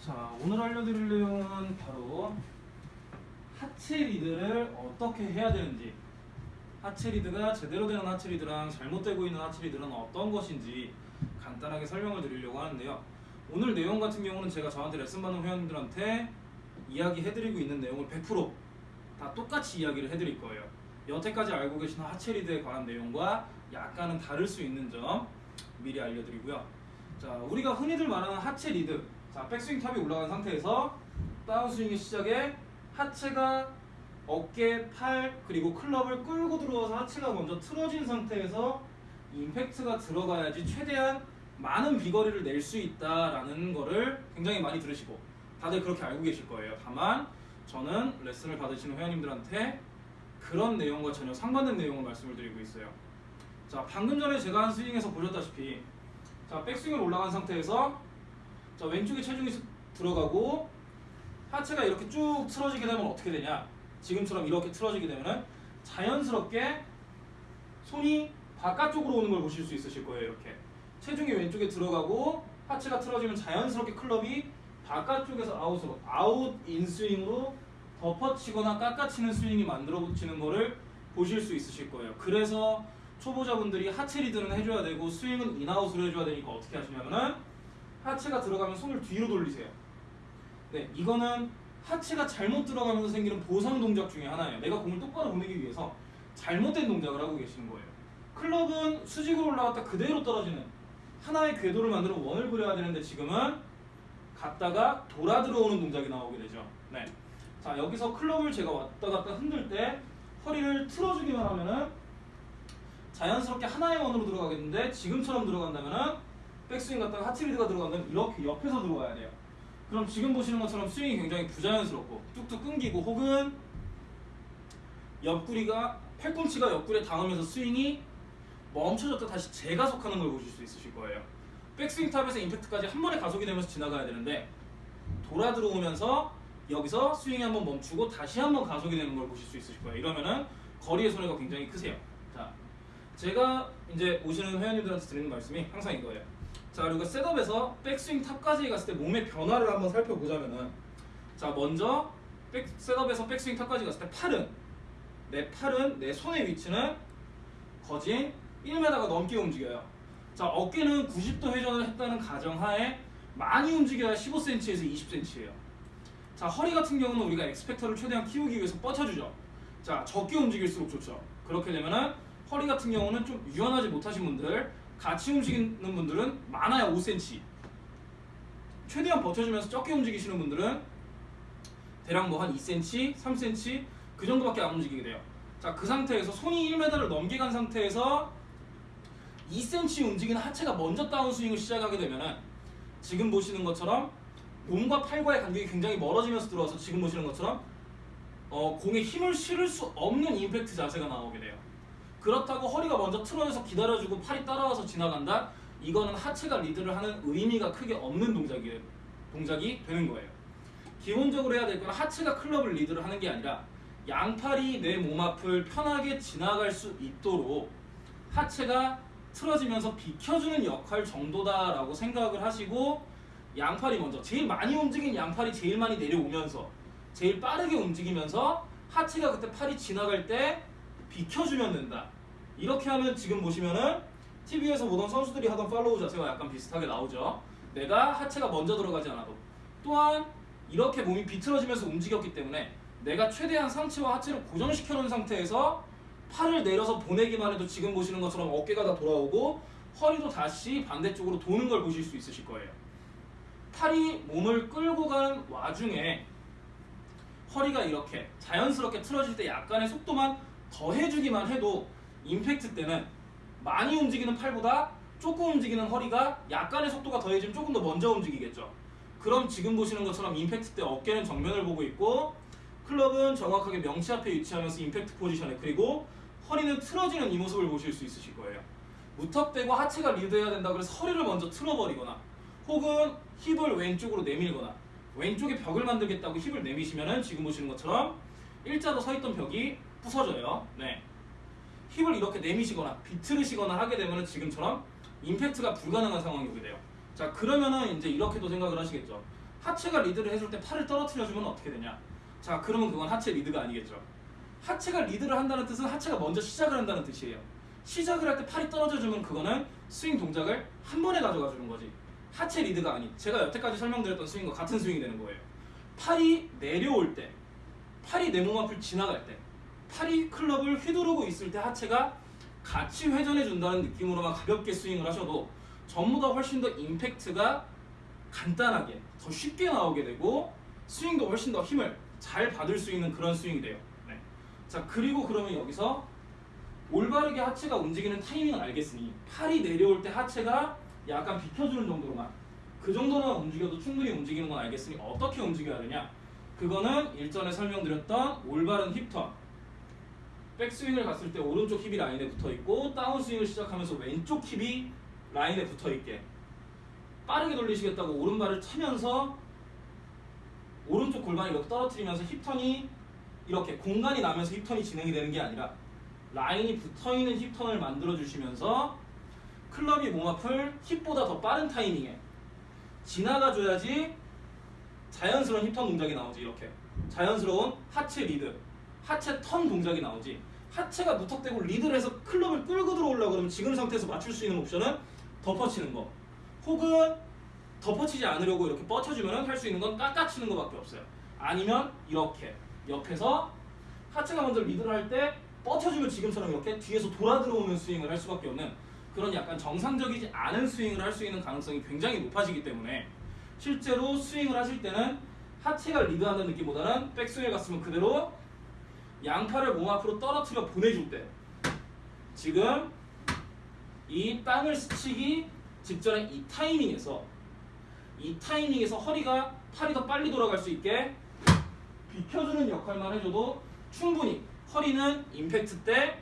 자, 오늘 알려드릴 내용은 바로 하체 리드를 어떻게 해야 되는지 하체 리드가 제대로 되는 하체 리드랑 잘못되고 있는 하체 리드는 어떤 것인지 간단하게 설명을 드리려고 하는데요. 오늘 내용 같은 경우는 제가 저한테 레슨 받는 회원님들한테 이야기해드리고 있는 내용을 100%다 똑같이 이야기를 해드릴 거예요. 여태까지 알고 계신 하체 리드에 관한 내용과 약간은 다를 수 있는 점 미리 알려드리고요. 자, 우리가 흔히들 말하는 하체 리드. 자, 백스윙 탑이 올라간 상태에서 다운스윙의 시작에 하체가 어깨, 팔, 그리고 클럽을 끌고 들어와서 하체가 먼저 틀어진 상태에서 임팩트가 들어가야지 최대한 많은 비거리를 낼 수 있다라는 거를 굉장히 많이 들으시고 다들 그렇게 알고 계실 거예요. 다만 저는 레슨을 받으시는 회원님들한테 그런 내용과 전혀 상반된 내용을 말씀을 드리고 있어요. 자, 방금 전에 제가 한 스윙에서 보셨다시피 자, 백스윙을 올라간 상태에서 자, 왼쪽에 체중이 스- 들어가고 하체가 이렇게 쭉 틀어지게 되면 어떻게 되냐? 지금처럼 이렇게 틀어지게 되면은 자연스럽게 손이 바깥쪽으로 오는 걸 보실 수 있으실 거예요. 이렇게 체중이 왼쪽에 들어가고 하체가 틀어지면 자연스럽게 클럽이 바깥쪽에서 아웃으로 아웃 인스윙으로 덮어치거나 깎아치는 스윙이 만들어지는 거를 보실 수 있으실 거예요. 그래서 초보자분들이 하체 리드는 해줘야 되고 스윙은 인아웃으로 해줘야 되니까 어떻게 하시냐면은 하체가 들어가면 손을 뒤로 돌리세요. 네, 이거는 하체가 잘못 들어가면서 생기는 보상 동작 중에 하나예요. 내가 공을 똑바로 보내기 위해서 잘못된 동작을 하고 계시는 거예요. 클럽은 수직으로 올라갔다 그대로 떨어지는 하나의 궤도를 만들어 원을 그려야 되는데 지금은 갔다가 돌아 들어오는 동작이 나오게 되죠. 네. 자, 여기서 클럽을 제가 왔다 갔다 흔들 때 허리를 틀어주기만 하면은 자연스럽게 하나의 원으로 들어가겠는데 지금처럼 들어간다면은 백스윙 갔다가 하체리드가 들어간다면 이렇게 옆에서 들어가야 돼요. 그럼 지금 보시는 것처럼 스윙이 굉장히 부자연스럽고 뚝뚝 끊기고 혹은 옆구리가 팔꿈치가 옆구리에 닿으면서 스윙이 멈춰졌다 다시 재가속하는 걸 보실 수 있으실 거예요. 백스윙 탑에서 임팩트까지 한 번에 가속이 되면서 지나가야 되는데 돌아 들어오면서 여기서 스윙이 한번 멈추고 다시 한번 가속이 되는 걸 보실 수 있으실 거예요. 이러면은 거리의 손해가 굉장히 크세요. 자, 제가 이제 오시는 회원님들한테 드리는 말씀이 항상 이거예요. 자, 그리고 setup에서 백스윙 탑까지 갔을 때 몸의 변화를 한번 살펴보자면은 자, 먼저 백, setup에서 백스윙 탑까지 갔을 때 팔은 내 팔은 내 손의 위치는 거진 1m가 넘게 움직여요. 자, 어깨는 90도 회전을 했다는 가정하에 많이 움직여야 15cm에서 20cm예요. 자, 허리 같은 경우는 우리가 엑스펙터를 최대한 키우기 위해서 뻗쳐주죠. 자, 적게 움직일수록 좋죠. 그렇게 되면은 허리 같은 경우는 좀 유연하지 못하신 분들, 같이 움직이는 분들은 많아야 5cm. 최대한 버텨주면서 적게 움직이시는 분들은 대략 뭐 한 2cm, 3cm 그 정도밖에 안 움직이게 돼요. 자, 그 상태에서 손이 1m를 넘게 간 상태에서 2cm 움직이는 하체가 먼저 다운스윙을 시작하게 되면은 지금 보시는 것처럼 몸과 팔과의 간격이 굉장히 멀어지면서 들어와서 지금 보시는 것처럼 어, 공에 힘을 실을 수 없는 임팩트 자세가 나오게 돼요. 그렇다고 허리가 먼저 틀어져서 기다려주고 팔이 따라와서 지나간다? 이거는 하체가 리드를 하는 의미가 크게 없는 동작이, 동작이 되는 거예요. 기본적으로 해야 될 건 하체가 클럽을 리드를 하는 게 아니라 양팔이 내 몸 앞을 편하게 지나갈 수 있도록 하체가 틀어지면서 비켜주는 역할 정도다라고 생각을 하시고 양팔이 먼저 제일 많이 움직인 양팔이 제일 많이 내려오면서 제일 빠르게 움직이면서 하체가 그때 팔이 지나갈 때 비켜주면 된다. 이렇게 하면 지금 보시면은 TV에서 보던 선수들이 하던 팔로우 자세와 약간 비슷하게 나오죠. 내가 하체가 먼저 들어가지 않아도 또한 이렇게 몸이 비틀어지면서 움직였기 때문에 내가 최대한 상체와 하체를 고정시켜 놓은 상태에서 팔을 내려서 보내기만 해도 지금 보시는 것처럼 어깨가 다 돌아오고 허리도 다시 반대쪽으로 도는 걸 보실 수 있으실 거예요. 팔이 몸을 끌고 가는 와중에 허리가 이렇게 자연스럽게 틀어질 때 약간의 속도만 더해주기만 해도 임팩트 때는 많이 움직이는 팔보다 조금 움직이는 허리가 약간의 속도가 더해지면 조금 더 먼저 움직이겠죠. 그럼 지금 보시는 것처럼 임팩트 때 어깨는 정면을 보고 있고 클럽은 정확하게 명치 앞에 위치하면서 임팩트 포지션에 그리고 허리는 틀어지는 이 모습을 보실 수 있으실 거예요. 무턱대고 하체가 리드해야 된다 그래서 허리를 먼저 틀어버리거나 혹은 힙을 왼쪽으로 내밀거나 왼쪽에 벽을 만들겠다고 힙을 내미시면은 지금 보시는 것처럼 일자로 서 있던 벽이 부서져요. 네. 힙을 이렇게 내미시거나 비틀으시거나 하게 되면은 지금처럼 임팩트가 불가능한 상황이 오게 돼요. 자 그러면은 이제 이렇게도 생각을 하시겠죠. 하체가 리드를 해줄 때 팔을 떨어뜨려주면 어떻게 되냐? 자, 그러면 그건 하체 리드가 아니겠죠. 하체가 리드를 한다는 뜻은 하체가 먼저 시작을 한다는 뜻이에요. 시작을 할 때 팔이 떨어져주면 그거는 스윙 동작을 한 번에 가져가 주는 거지. 하체 리드가 아닌 제가 여태까지 설명드렸던 스윙과 같은 스윙이 되는 거예요. 팔이 내려올 때, 팔이 내 몸 앞을 지나갈 때, 팔이 클럽을 휘두르고 있을 때 하체가 같이 회전해 준다는 느낌으로만 가볍게 스윙을 하셔도 전보다 훨씬 더 임팩트가 간단하게 더 쉽게 나오게 되고 스윙도 훨씬 더 힘을 잘 받을 수 있는 그런 스윙이 돼요. 네. 자 그리고 그러면 여기서 올바르게 하체가 움직이는 타이밍을 알겠으니 팔이 내려올 때 하체가 약간 비켜주는 정도로만 그 정도만 움직여도 충분히 움직이는 건 알겠으니 어떻게 움직여야 되냐? 그거는 일전에 설명드렸던 올바른 힙턴 백스윙을 갔을 때 오른쪽 힙이 라인에 붙어 있고 다운스윙을 시작하면서 왼쪽 힙이 라인에 붙어 있게 빠르게 돌리시겠다고 오른발을 차면서 오른쪽 골반을 이렇게 떨어뜨리면서 힙턴이 이렇게 공간이 나면서 힙턴이 진행이 되는 게 아니라 라인이 붙어 있는 힙턴을 만들어 주시면서 클럽이 몸 앞을 힙보다 더 빠른 타이밍에 지나가 줘야지 자연스러운 힙턴 동작이 나오지 이렇게. 자연스러운 하체 리드 하체 턴 동작이 나오지 하체가 무턱대고 리드를 해서 클럽을 끌고 들어오려고 그러면 지금 상태에서 맞출 수 있는 옵션은 덮어치는 거. 혹은 덮어치지 않으려고 이렇게 뻗쳐주면 할 수 있는 건 깎아치는 거밖에 없어요. 아니면 이렇게. 옆에서 하체가 먼저 리드를 할 때 뻗쳐주면 지금처럼 이렇게 뒤에서 돌아 들어오는 스윙을 할 수밖에 없는 그런 약간 정상적이지 않은 스윙을 할 수 있는 가능성이 굉장히 높아지기 때문에 실제로 스윙을 하실 때는 하체가 리드하는 느낌보다는 백스윙에 갔으면 그대로 양팔을 몸 앞으로 떨어뜨려 보내줄 때 지금 이 땅을 스치기 직전에 이 타이밍에서 이 타이밍에서 허리가 팔이 더 빨리 돌아갈 수 있게 비켜주는 역할만 해줘도 충분히 허리는 임팩트 때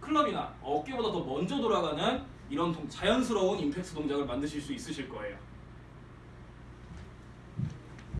클럽이나 어깨보다 더 먼저 돌아가는 이런 동- 자연스러운 임팩트 동작을 만드실 수 있으실 거예요.